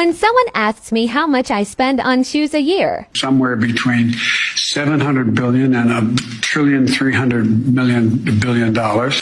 When someone asks me how much I spend on shoes a year, somewhere between 700 billion and a trillion 300 million billion dollars.